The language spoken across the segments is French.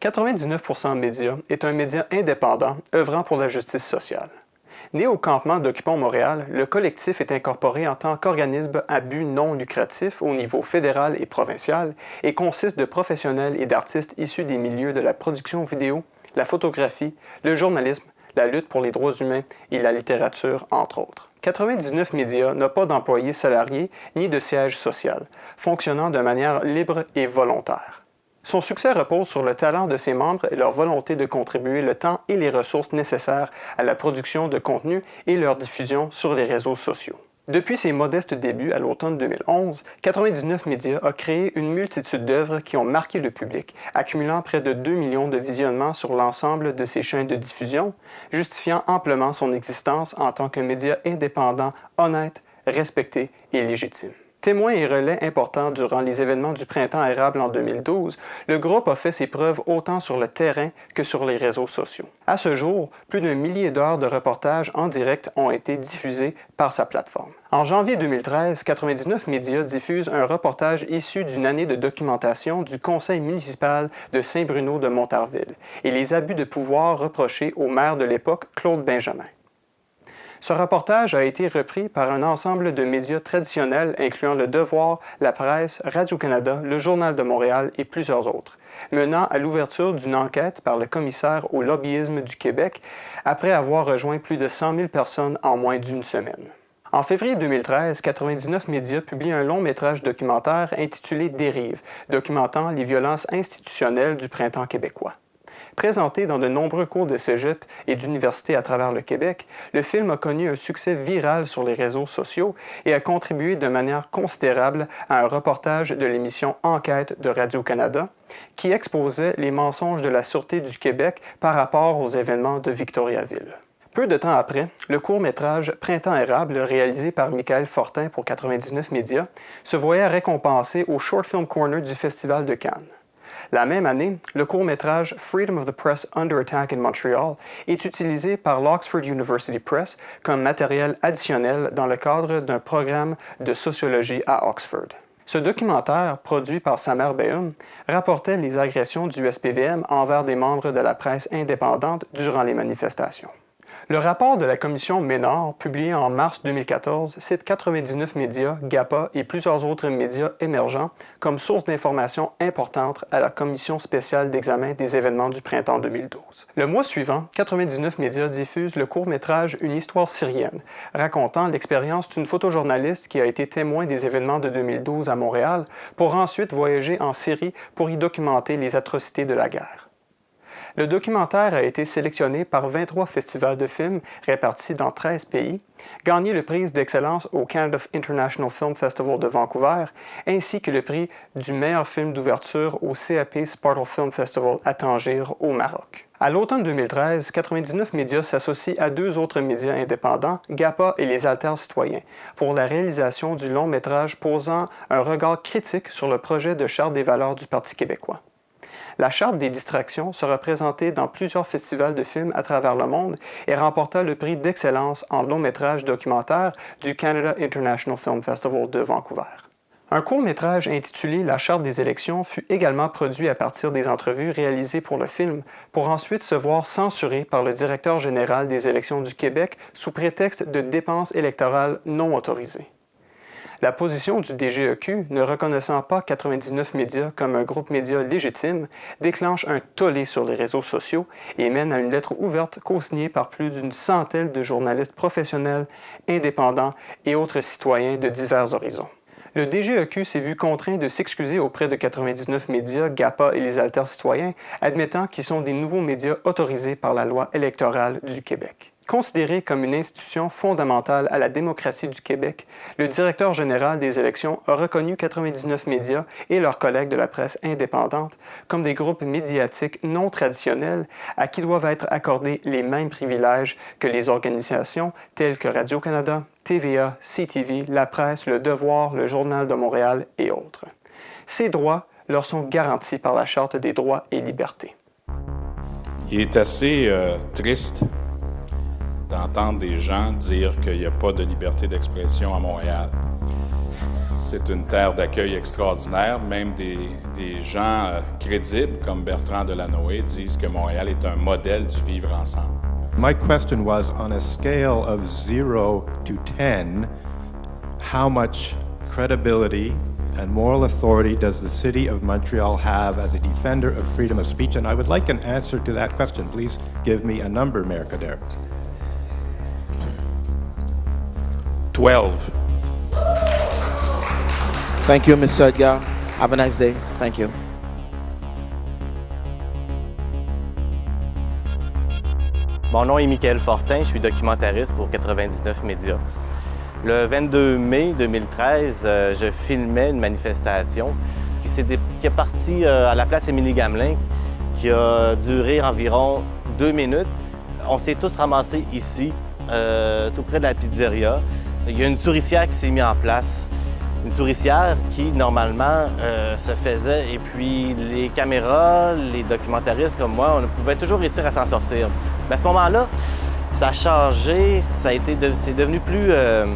99% Média est un média indépendant œuvrant pour la justice sociale. Né au campement d'Occupons Montréal, le collectif est incorporé en tant qu'organisme à but non lucratif au niveau fédéral et provincial et consiste de professionnels et d'artistes issus des milieux de la production vidéo, la photographie, le journalisme, la lutte pour les droits humains et la littérature, entre autres. 99 Médias n'a pas d'employés salariés ni de siège social, fonctionnant de manière libre et volontaire. Son succès repose sur le talent de ses membres et leur volonté de contribuer le temps et les ressources nécessaires à la production de contenu et leur diffusion sur les réseaux sociaux. Depuis ses modestes débuts à l'automne 2011, 99 Médias a créé une multitude d'œuvres qui ont marqué le public, accumulant près de 2 millions de visionnements sur l'ensemble de ses chaînes de diffusion, justifiant amplement son existence en tant que média indépendant, honnête, respecté et légitime. Témoin et relais important durant les événements du printemps érable en 2012, le groupe a fait ses preuves autant sur le terrain que sur les réseaux sociaux. À ce jour, plus d'un millier d'heures de reportages en direct ont été diffusés par sa plateforme. En janvier 2013, 99 Médias diffuse un reportage issu d'une année de documentation du conseil municipal de Saint-Bruno de Montarville et les abus de pouvoir reprochés au maire de l'époque, Claude Benjamin. Ce reportage a été repris par un ensemble de médias traditionnels incluant Le Devoir, La Presse, Radio-Canada, Le Journal de Montréal et plusieurs autres, menant à l'ouverture d'une enquête par le commissaire au lobbyisme du Québec après avoir rejoint plus de 100 000 personnes en moins d'une semaine. En février 2013, 99 Médias publie un long métrage documentaire intitulé Dérive, documentant les violences institutionnelles du printemps québécois. Présenté dans de nombreux cours de cégep et d'universités à travers le Québec, le film a connu un succès viral sur les réseaux sociaux et a contribué de manière considérable à un reportage de l'émission Enquête de Radio-Canada qui exposait les mensonges de la Sûreté du Québec par rapport aux événements de Victoriaville. Peu de temps après, le court-métrage Printemps érable, réalisé par Michael Fortin pour 99 Médias, se voyait récompensé au Short Film Corner du Festival de Cannes. La même année, le court-métrage Freedom of the Press Under Attack in Montreal est utilisé par l'Oxford University Press comme matériel additionnel dans le cadre d'un programme de sociologie à Oxford. Ce documentaire, produit par Samer Beum, rapportait les agressions du SPVM envers des membres de la presse indépendante durant les manifestations. Le rapport de la commission Ménard, publié en mars 2014, cite 99 médias, GAPA et plusieurs autres médias émergents comme source d'informations importantes à la commission spéciale d'examen des événements du printemps 2012. Le mois suivant, 99 médias diffusent le court-métrage Une histoire syrienne, racontant l'expérience d'une photojournaliste qui a été témoin des événements de 2012 à Montréal pour ensuite voyager en Syrie pour y documenter les atrocités de la guerre. Le documentaire a été sélectionné par 23 festivals de films répartis dans 13 pays, gagné le prix d'excellence au Canada International Film Festival de Vancouver, ainsi que le prix du meilleur film d'ouverture au CAP Spartle Film Festival à Tanger, au Maroc. À l'automne 2013, 99 médias s'associent à deux autres médias indépendants, GAPA et les Alters citoyens, pour la réalisation du long métrage posant un regard critique sur le projet de charte des valeurs du Parti québécois. La Charte des distractions sera présentée dans plusieurs festivals de films à travers le monde et remporta le prix d'excellence en long métrage documentaire du Canada International Film Festival de Vancouver. Un court-métrage intitulé La Charte des élections fut également produit à partir des entrevues réalisées pour le film, pour ensuite se voir censuré par le directeur général des élections du Québec sous prétexte de dépenses électorales non autorisées. La position du DGEQ, ne reconnaissant pas 99 médias comme un groupe média légitime, déclenche un tollé sur les réseaux sociaux et mène à une lettre ouverte co-signée par plus d'une centaine de journalistes professionnels, indépendants et autres citoyens de divers horizons. Le DGEQ s'est vu contraint de s'excuser auprès de 99 médias, GAPA et les Alters citoyens, admettant qu'ils sont des nouveaux médias autorisés par la loi électorale du Québec. Considéré comme une institution fondamentale à la démocratie du Québec, le directeur général des élections a reconnu 99 médias et leurs collègues de la presse indépendante comme des groupes médiatiques non traditionnels à qui doivent être accordés les mêmes privilèges que les organisations telles que Radio-Canada, TVA, CTV, La Presse, Le Devoir, Le Journal de Montréal et autres. Ces droits leur sont garantis par la Charte des droits et libertés. Il est assez euh, triste d'entendre des gens dire qu'il n'y a pas de liberté d'expression à Montréal. c'est une terre d'accueil extraordinaire. Même des, gens euh, crédibles comme Bertrand Delanoë disent que Montréal est un modèle du vivre ensemble. My question was on a scale of 0 to 10, how much credibility and moral authority does the city of Montreal have as a defender of freedom of speech? And I would like an answer to that question. Please give me a number, Mayor Kader. 12. Thank you, Mr. Edgar. Have a nice day. Thank you. Mon nom est Michael Fortin, je suis documentariste pour 99 Médias. Le 22 mai 2013, euh, je filmais une manifestation qui, est, qui est partie euh, à la place Émilie-Gamelin, qui a duré environ deux minutes. On s'est tous ramassés ici, euh, tout près de la pizzeria. Il y a une souricière qui s'est mise en place. Une souricière qui, normalement, euh, se faisait. Et puis, les caméras, les documentaristes comme moi, on pouvait toujours réussir à s'en sortir. Mais à ce moment-là, ça a changé, ça c'est devenu plus euh,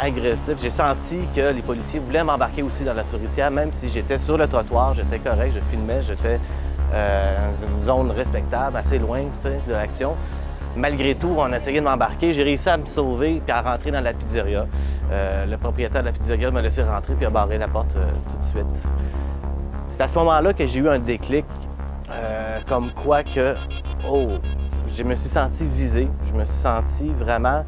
agressif. J'ai senti que les policiers voulaient m'embarquer aussi dans la souricière, même si j'étais sur le trottoir, j'étais correct, je filmais, j'étais euh, dans une zone respectable, assez loin de l'action. Malgré tout, on a essayé de m'embarquer. J'ai réussi à me sauver puis à rentrer dans la pizzeria. Euh, le propriétaire de la pizzeria m'a laissé rentrer puis a barré la porte euh, tout de suite. C'est à ce moment-là que j'ai eu un déclic, euh, comme quoi que, oh, je me suis senti visé, je me suis senti vraiment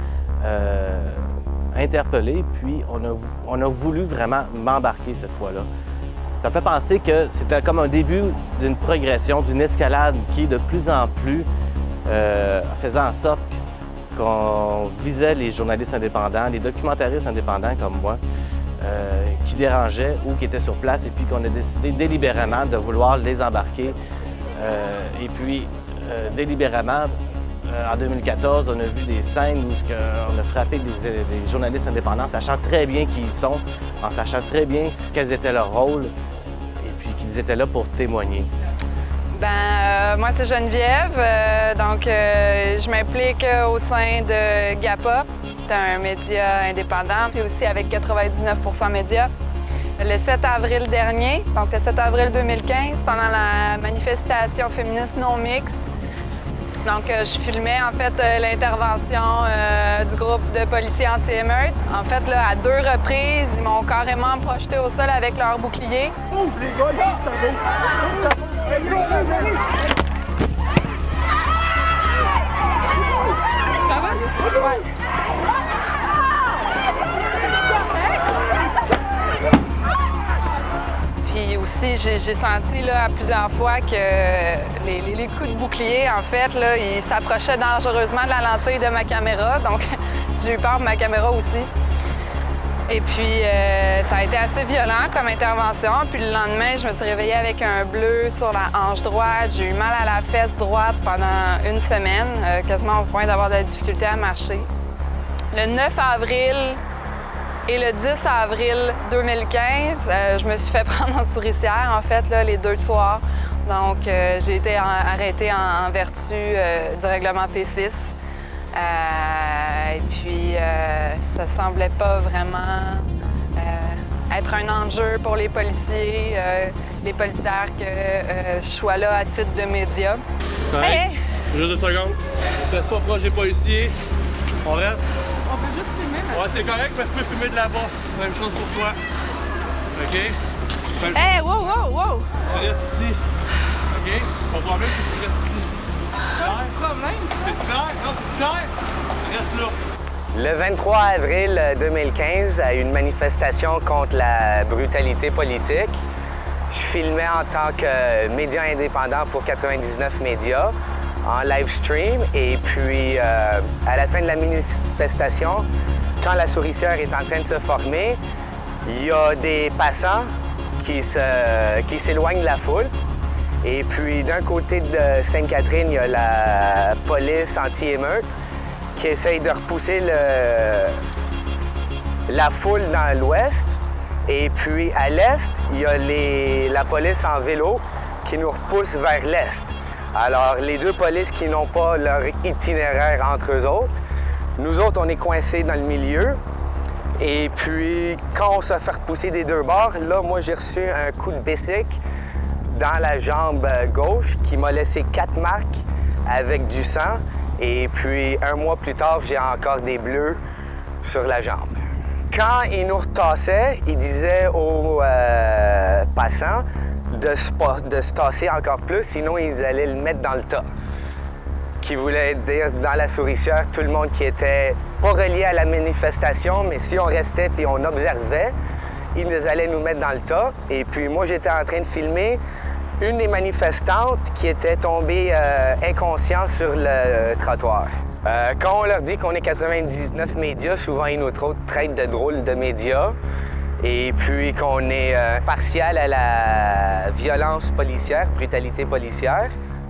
interpellé, puis on a, on a voulu vraiment m'embarquer cette fois-là. Ça me fait penser que c'était comme un début d'une progression, d'une escalade qui, de plus en plus, euh, faisant en sorte qu'on visait les journalistes indépendants, les documentaristes indépendants comme moi, euh, qui dérangeaient ou qui étaient sur place et puis qu'on a décidé délibérément de vouloir les embarquer. Euh, et puis, délibérément, en 2014, on a vu des scènes où on a frappé des, des, journalistes indépendants, sachant très bien qui ils sont, en sachant très bien quels étaient leurs rôles et puis qu'ils étaient là pour témoigner. Ben, euh, moi, c'est Geneviève. Euh, donc, euh, je m'implique au sein de GAPA. Un média indépendant, puis aussi avec 99% médias. Le 7 avril dernier, donc le 7 avril 2015, pendant la manifestation féministe non mixte, donc, je filmais en fait l'intervention du groupe de policiers anti-émeute. En fait, à deux reprises, ils m'ont carrément projeté au sol avec leur bouclier. Puis aussi, j'ai senti là, à plusieurs fois que les, coups de bouclier, en fait, là, ils s'approchaient dangereusement de la lentille de ma caméra. Donc, j'ai eu peur pour ma caméra aussi. Et puis, euh, ça a été assez violent comme intervention. Puis le lendemain, je me suis réveillée avec un bleu sur la hanche droite. J'ai eu mal à la fesse droite pendant une semaine, euh, quasiment au point d'avoir de la difficulté à marcher. Le 9 avril et le 10 avril 2015, euh, je me suis fait prendre en souricière, en fait, les deux soirs. Donc, j'ai été arrêtée en, vertu du règlement P6. Et puis, ça semblait pas vraiment euh, être un enjeu pour les policiers, euh, les policières que euh, je sois là à titre de média. Hey. Juste deux secondes. Reste pas proche des policiers. On reste? On peut juste filmer. Ouais, c'est correct, mais tu peux filmer de là-bas. Même chose pour toi. OK? Hé, hey, wow, wow, wow! Tu restes ici. OK? Ton problème, c'est que tu restes ici. Pas problème. C'est clair? Non, c'est clair? Reste là. Le 23 avril 2015, à une manifestation contre la brutalité politique, je filmais en tant que média indépendant pour 99 médias en live stream. Et puis, euh, à la fin de la manifestation, quand la souricière est en train de se former, il y a des passants qui s'éloignent qui de la foule. Et puis, d'un côté de Sainte-Catherine, il y a la police anti-émeute qui essaye de repousser la foule dans l'ouest. Et puis à l'est, il y a la police en vélo qui nous repousse vers l'est. Alors les deux polices qui n'ont pas leur itinéraire entre eux autres, nous autres, on est coincés dans le milieu. Et puis, quand on s'est fait repousser des deux bords, là, moi, j'ai reçu un coup de bicycle dans la jambe gauche qui m'a laissé quatre marques avec du sang. Et puis, un mois plus tard, j'ai encore des bleus sur la jambe. Quand ils nous retassaient, ils disaient aux euh, passants de se, de se tasser encore plus, sinon ils allaient le mettre dans le tas. Qui voulait dire dans la souricière, tout le monde qui était pas relié à la manifestation, mais si on restait puis on observait, ils allaient nous mettre dans le tas. Et puis moi, j'étais en train de filmer une des manifestantes qui était tombée euh, inconsciente sur le trottoir. Euh, quand on leur dit qu'on est 99 médias, souvent ils nous traitent de drôles de médias et puis qu'on est euh, partial à la violence policière, brutalité policière.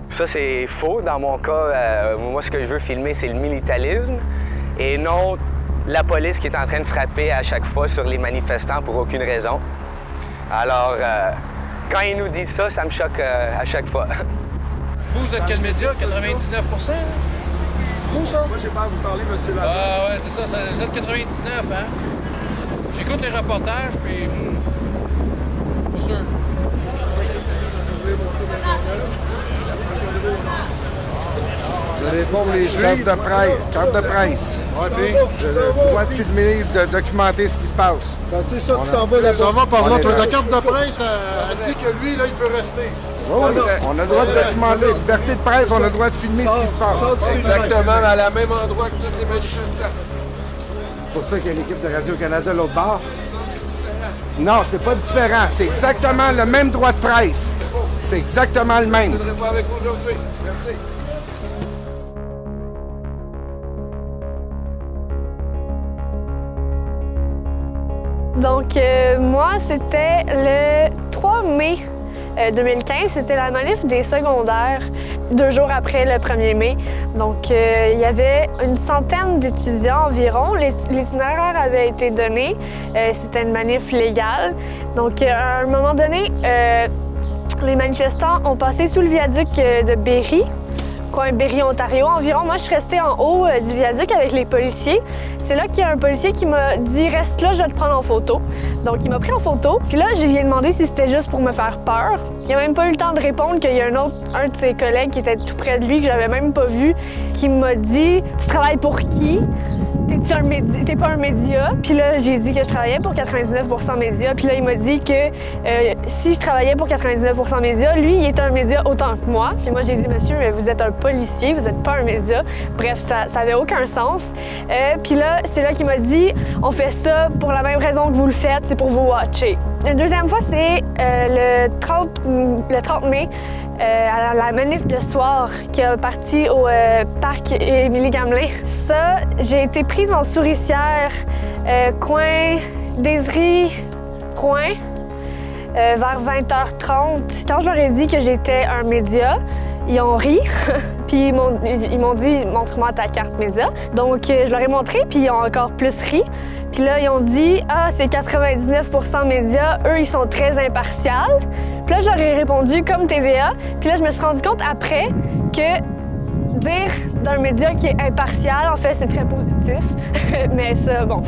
Ça, c'est faux. Dans mon cas, euh, moi, ce que je veux filmer, c'est le militarisme et non la police qui est en train de frapper à chaque fois sur les manifestants pour aucune raison. Alors, quand ils nous disent ça, ça me choque à chaque fois. Vous, êtes quel média? 99% Moi, j'ai pas à vous parler, monsieur Ladron. Ah ouais, c'est ça, c'est Z99, hein? J'écoute les reportages, puis... Vous allez répondre les juifs. Carte de presse. Carte de presse. Ouais, puis... J'ai le droit de filmer, de documenter ce qui se passe. Ben, c'est ça, tu t'en vas là-bas. Ça va par On là, ta carte de presse, elle, elle dit que lui, là, il peut rester. Oui, oui, on a le droit de documenter. Liberté de presse, on a le droit de filmer ce qui se passe. Exactement, à la même endroit que tous les manifestants. C'est pour ça qu'il y a l'équipe de Radio-Canada l'autre bord. Non, c'est pas différent. C'est exactement le même droit de presse. C'est exactement le même. Donc, euh, moi, c'était le 3 mai euh, 2015. C'était la manif des secondaires, deux jours après le 1er mai. Donc, euh, il y avait une centaine d'étudiants environ. L'itinéraire avait été donné. Euh, c'était une manif légale. Donc, euh, à un moment donné, euh, les manifestants ont passé sous le viaduc euh, de Berry, coin Berry, Ontario environ. Moi, je suis restée en haut euh, du viaduc avec les policiers. C'est là qu'il y a un policier qui m'a dit Reste là, je vais te prendre en photo. Donc, il m'a pris en photo. Puis là, je lui ai demandé si c'était juste pour me faire peur. Il a même pas eu le temps de répondre qu'il y a un autre, un de ses collègues qui était tout près de lui, que j'avais même pas vu, qui m'a dit Tu travailles pour qui T'es pas un média? Puis là, j'ai dit que je travaillais pour 99% média. Puis là, il m'a dit que euh, si je travaillais pour 99% média, lui, il est un média autant que moi. Puis moi, j'ai dit, monsieur, mais vous êtes un policier, vous êtes pas un média. Bref, ça, ça avait aucun sens. Euh, puis là, c'est là qu'il m'a dit, on fait ça pour la même raison que vous le faites, c'est pour vous watcher. Une deuxième fois, c'est euh, le, 30, le 30 mai, euh, à la, la manif de soir qui a parti au euh, parc Émilie Gamelin. Ça, j'ai été prise en souricière, euh, coin Désirée, Rouen, euh, vers 20h30. Quand je leur ai dit que j'étais un média, ils ont ri. puis ils m'ont, dit montre-moi ta carte média. Donc euh, je leur ai montré, puis ils ont encore plus ri. Puis là, ils ont dit Ah, c'est 99% médias, eux, ils sont très impartials. Puis là, je leur ai répondu comme TVA. Puis là, je me suis rendu compte après que dire d'un média qui est impartial, en fait, c'est très positif. Mais ça, bon.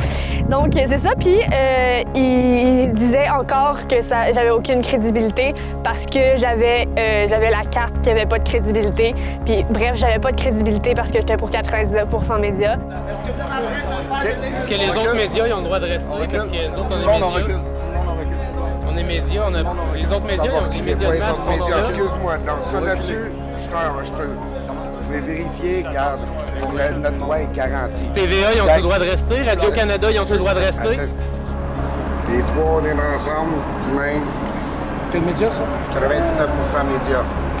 Donc, c'est ça. Puis, euh, il disait encore que ça, j'avais aucune crédibilité parce que j'avais, euh, j'avais la carte qui avait pas de crédibilité. Puis, bref, j'avais pas de crédibilité parce que j'étais pour 99 médias. Est-ce que les autres médias ils ont le droit de rester? Parce que nous autres, on est Non, on médias. recule. On est médias, on a... les autres médias, ils ont- les médias de masse. Excuse-moi, non, ça là-dessus, je te- vais vérifier, car pour le- notre droit est garanti. TVA, ils ont le droit de rester? Radio-Canada, ils ont le droit de rester? Les trois, on est ensemble, du même. Quel média, ça? 99 médias.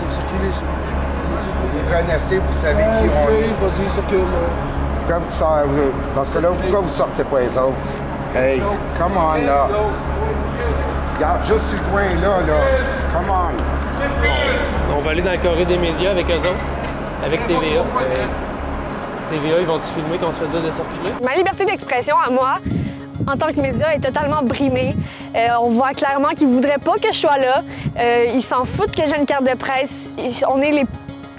C'est qui les... Vous connaissez, vous savez qui on est. Oui, vas-y, circule. Pourquoi vous sortez, dans ce cas-là, pourquoi vous sortez pas les autres? Hey, come on, là. Regarde, juste sur le coin, là, là. Come on. On va aller dans le carré des médias avec eux autres, avec TVA. TVA, ils vont-tu filmer qu'on se fait dire de circuler? Ma liberté d'expression à moi, en tant que média, est totalement brimée. Euh, on voit clairement qu'ils voudraient pas que je sois là. Euh, ils s'en foutent que j'ai une carte de presse. On est les,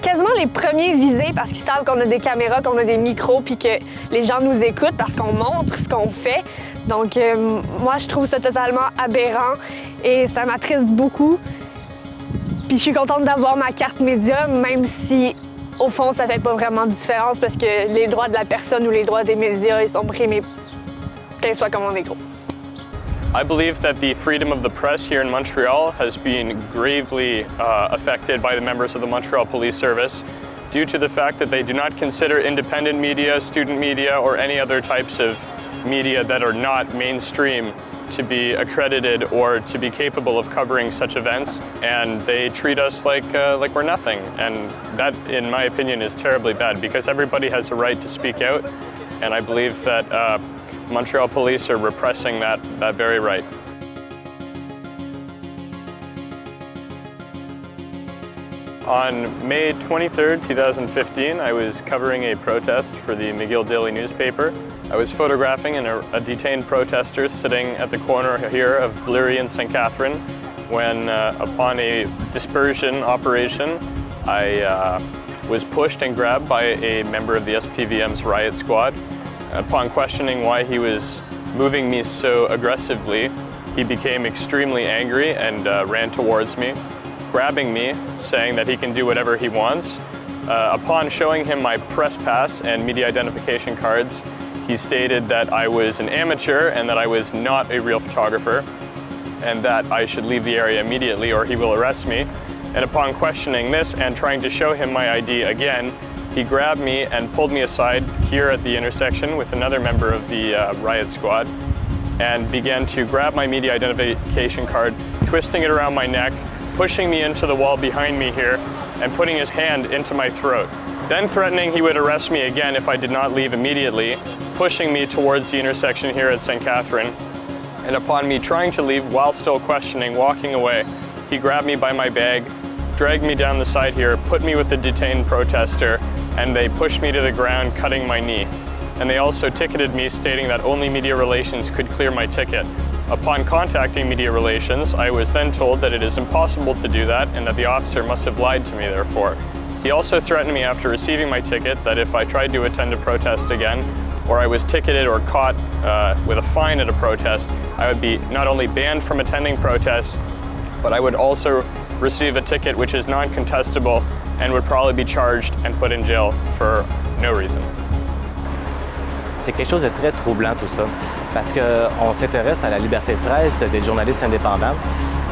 quasiment les premiers visés parce qu'ils savent qu'on a des caméras, qu'on a des micros, puis que les gens nous écoutent parce qu'on montre ce qu'on fait. Donc, euh, moi, je trouve ça totalement aberrant et ça m'attriste beaucoup. Puis, je suis contente d'avoir ma carte média, même si, au fond, ça fait pas vraiment de différence parce que les droits de la personne ou les droits des médias, ils sont primés, soit comme on est gros. I believe that the freedom of the press here in Montreal has been gravely uh, affected by the members of the Montreal Police Service due to the fact that they do not consider independent media, student media, or any other types of media that are not mainstream to be accredited or to be capable of covering such events, and they treat us like, uh, like we're nothing. And that, in my opinion, is terribly bad because everybody has a right to speak out, and I believe that uh, Montreal police are repressing that, that very right. On May 23, 2015, I was covering a protest for the McGill Daily newspaper. I was photographing a, a detained protester sitting at the corner here of Bleary and St. Catherine when, uh, upon a dispersion operation, I uh, was pushed and grabbed by a member of the SPVM's riot squad. Upon questioning why he was moving me so aggressively, he became extremely angry and uh, ran towards me, grabbing me, saying that he can do whatever he wants. Uh, upon showing him my press pass and media identification cards, he stated that I was an amateur and that I was not a real photographer and that I should leave the area immediately or he will arrest me. And upon questioning this and trying to show him my ID again, he grabbed me and pulled me aside here at the intersection with another member of the uh, riot squad and began to grab my media identification card, twisting it around my neck, pushing me into the wall behind me here, and putting his hand into my throat. Then threatening he would arrest me again if I did not leave immediately, pushing me towards the intersection here at St. Catherine. And upon me trying to leave while still questioning, walking away, he grabbed me by my bag, dragged me down the side here, put me with the detained protester, and they pushed me to the ground, cutting my knee. And they also ticketed me, stating that only Media Relations could clear my ticket. Upon contacting Media Relations, I was then told that it is impossible to do that and that the officer must have lied to me therefore. He also threatened me after receiving my ticket that if I tried to attend a protest again, or I was ticketed or caught uh, with a fine at a protest, I would be not only banned from attending protests, but I would also receive a ticket which is non-contestable and would probably be charged and put in jail for no reason. C'est quelque chose de très troublant tout ça, parce qu'on s'intéresse à la liberté de presse des journalistes indépendants,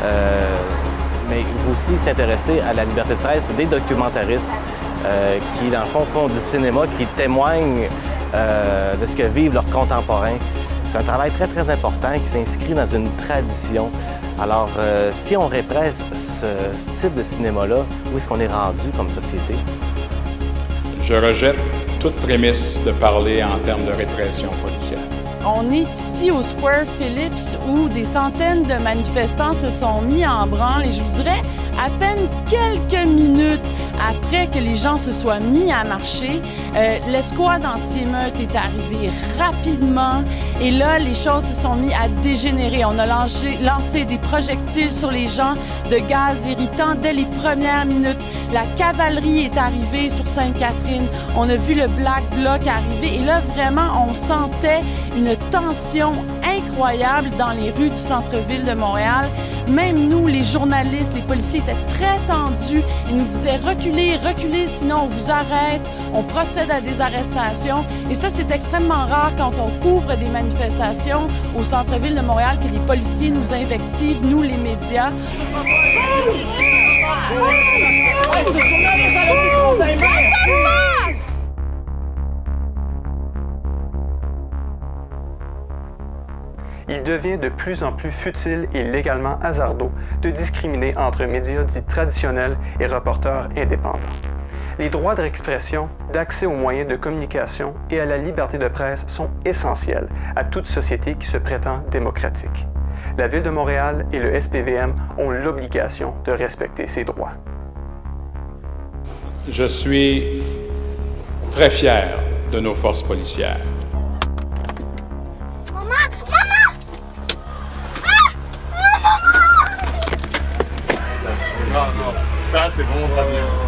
euh, mais aussi s'intéresser à la liberté de presse des documentaristes euh, qui, dans le fond, font du cinéma, qui témoignent euh, de ce que vivent leurs contemporains. C'est un travail très, très important qui s'inscrit dans une tradition. Alors, si on répresse ce type de cinéma-là, où est-ce qu'on est rendu comme société? Je rejette toute prémisse de parler en termes de répression policière. On est ici au Square Phillips où des centaines de manifestants se sont mis en branle et je vous dirais à peine quelques minutes après que les gens se soient mis à marcher, euh, l'escouade anti-émeute est arrivée rapidement et là, les choses se sont mis à dégénérer. On a lancé, lancé des projectiles sur les gens de gaz irritant dès les premières minutes. La cavalerie est arrivée sur Sainte-Catherine. On a vu le Black Bloc arriver et là, vraiment, on sentait une tension incroyable dans les rues du centre-ville de Montréal. Même nous, les journalistes, les policiers étaient très tendus. Ils nous disaient reculez, reculez, sinon on vous arrête. On procède à des arrestations. Et ça, c'est extrêmement rare quand on couvre des manifestations au centre-ville de Montréal que les policiers nous invectivent, nous, les médias. Il devient de plus en plus futile et légalement hasardeux de discriminer entre médias dits traditionnels et reporters indépendants. Les droits d'expression, d'accès aux moyens de communication et à la liberté de presse sont essentiels à toute société qui se prétend démocratique. La Ville de Montréal et le SPVM ont l'obligation de respecter ces droits. Je suis très fier de nos forces policières. C'est bon, très bien.